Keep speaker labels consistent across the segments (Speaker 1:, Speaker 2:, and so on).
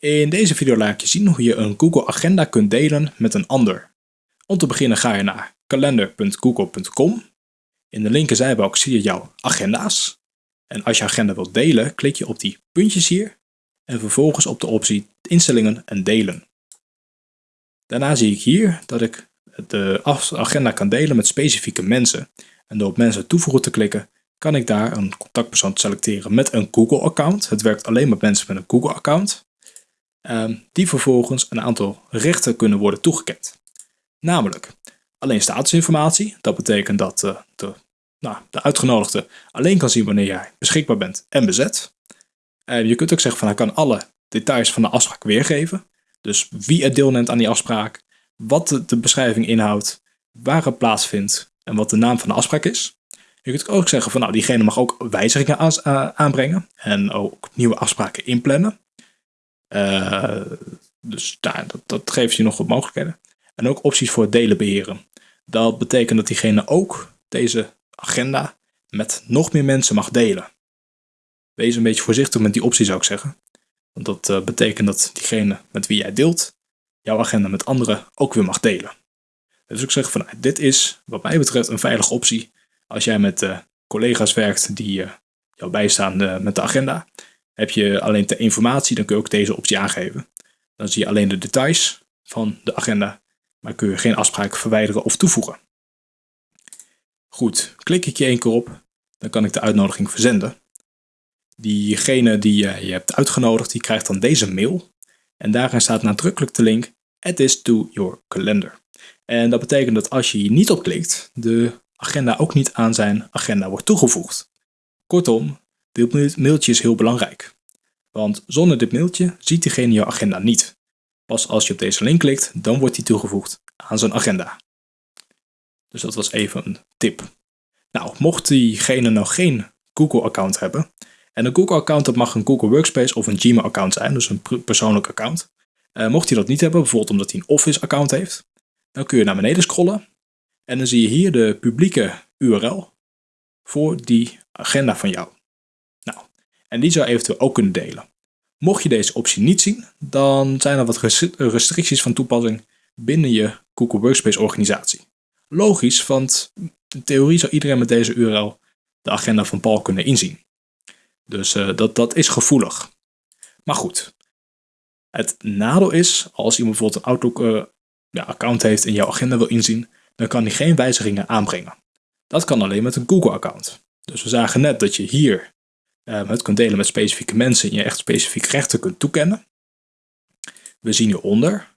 Speaker 1: In deze video laat ik je zien hoe je een Google Agenda kunt delen met een ander. Om te beginnen ga je naar kalender.google.com. In de linker zijbalk zie je jouw agenda's. En als je agenda wilt delen, klik je op die puntjes hier en vervolgens op de optie instellingen en delen. Daarna zie ik hier dat ik de agenda kan delen met specifieke mensen. En door op mensen toevoegen te klikken, kan ik daar een contactpersoon selecteren met een Google account. Het werkt alleen met mensen met een Google account. Ehm, die vervolgens een aantal rechten kunnen worden toegekend. Namelijk alleen statusinformatie. Dat betekent dat uh, de, nou, de uitgenodigde alleen kan zien wanneer jij beschikbaar bent en bezet. Je kunt ook zeggen van hij kan alle details van de afspraak weergeven. Dus wie er deelneemt aan die afspraak, wat de, de beschrijving inhoudt, waar het plaatsvindt en wat de naam van de afspraak is. Je kunt ook zeggen van nou diegene mag ook wijzigingen eh, aanbrengen en ook nieuwe afspraken inplannen. Uh, dus daar, dat, dat geeft je nog wat mogelijkheden. En ook opties voor delen beheren. Dat betekent dat diegene ook deze agenda met nog meer mensen mag delen. Wees een beetje voorzichtig met die optie zou ik zeggen. Want dat uh, betekent dat diegene met wie jij deelt, jouw agenda met anderen ook weer mag delen. Dus ik zeg van nou, dit is wat mij betreft een veilige optie als jij met uh, collega's werkt die jou bijstaan met de agenda. Heb je alleen de informatie, dan kun je ook deze optie aangeven. Dan zie je alleen de details van de agenda, maar kun je geen afspraak verwijderen of toevoegen. Goed, klik ik je één keer op, dan kan ik de uitnodiging verzenden. Diegene die je hebt uitgenodigd, die krijgt dan deze mail. En daarin staat nadrukkelijk de link Add this to your calendar. En dat betekent dat als je hier niet op klikt, de agenda ook niet aan zijn agenda wordt toegevoegd. Kortom, dit mailtje is heel belangrijk. Want zonder dit mailtje ziet diegene jouw agenda niet. Pas als je op deze link klikt, dan wordt die toegevoegd aan zijn agenda. Dus dat was even een tip. Nou, mocht diegene nou geen Google-account hebben, en een Google-account dat mag een Google Workspace of een Gmail-account zijn, dus een persoonlijk account. Uh, mocht hij dat niet hebben, bijvoorbeeld omdat hij een Office-account heeft, dan kun je naar beneden scrollen en dan zie je hier de publieke URL voor die agenda van jou. En die zou eventueel ook kunnen delen. Mocht je deze optie niet zien, dan zijn er wat restricties van toepassing binnen je Google Workspace organisatie. Logisch, want in theorie zou iedereen met deze URL de agenda van Paul kunnen inzien. Dus uh, dat, dat is gevoelig. Maar goed, het nadeel is, als iemand bijvoorbeeld een Outlook uh, ja, account heeft en jouw agenda wil inzien, dan kan hij geen wijzigingen aanbrengen. Dat kan alleen met een Google account. Dus we zagen net dat je hier het kunt delen met specifieke mensen en je echt specifieke rechten kunt toekennen. We zien hieronder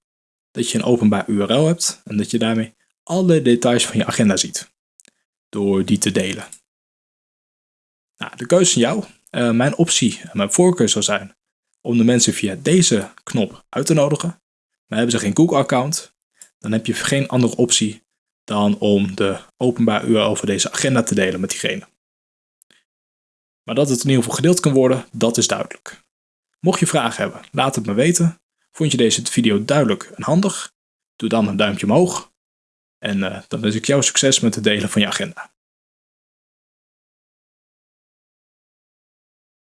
Speaker 1: dat je een openbaar URL hebt en dat je daarmee alle details van je agenda ziet. Door die te delen. Nou, de keuze is jou. Uh, mijn optie en mijn voorkeur zou zijn om de mensen via deze knop uit te nodigen. Maar hebben ze geen Google account, dan heb je geen andere optie dan om de openbaar URL voor deze agenda te delen met diegene. Maar dat het in ieder geval gedeeld kan worden, dat is duidelijk. Mocht je vragen hebben, laat het me weten. Vond je deze video duidelijk en handig? Doe dan een duimpje omhoog. En uh, dan wens ik jou succes met het delen van je agenda.